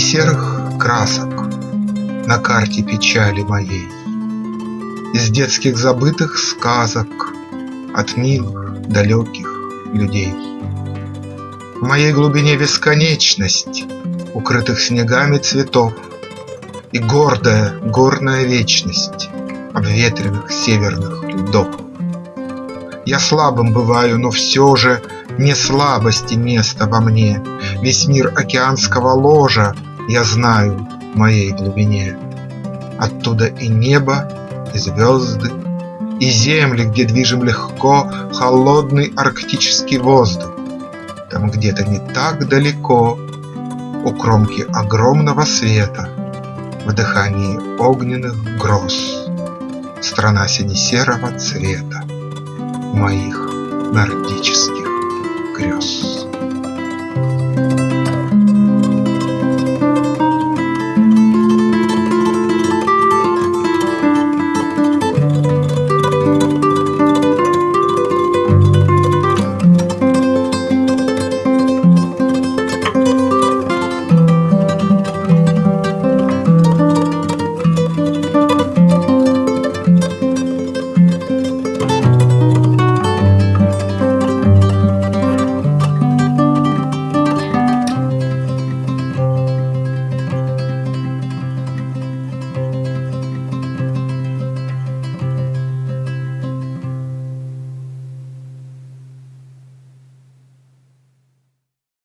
серых красок На карте печали моей, Из детских забытых сказок От милых далеких людей. В моей глубине бесконечность Укрытых снегами цветов И гордая горная вечность Обветренных северных льдов. Я слабым бываю, но все же Не слабости место во мне, Весь мир океанского ложа Я знаю в моей глубине. Оттуда и небо, и звезды, И земли, где движем легко Холодный арктический воздух. Там где-то не так далеко, У кромки огромного света, В дыхании огненных гроз, Страна сине-серого цвета Моих нордических.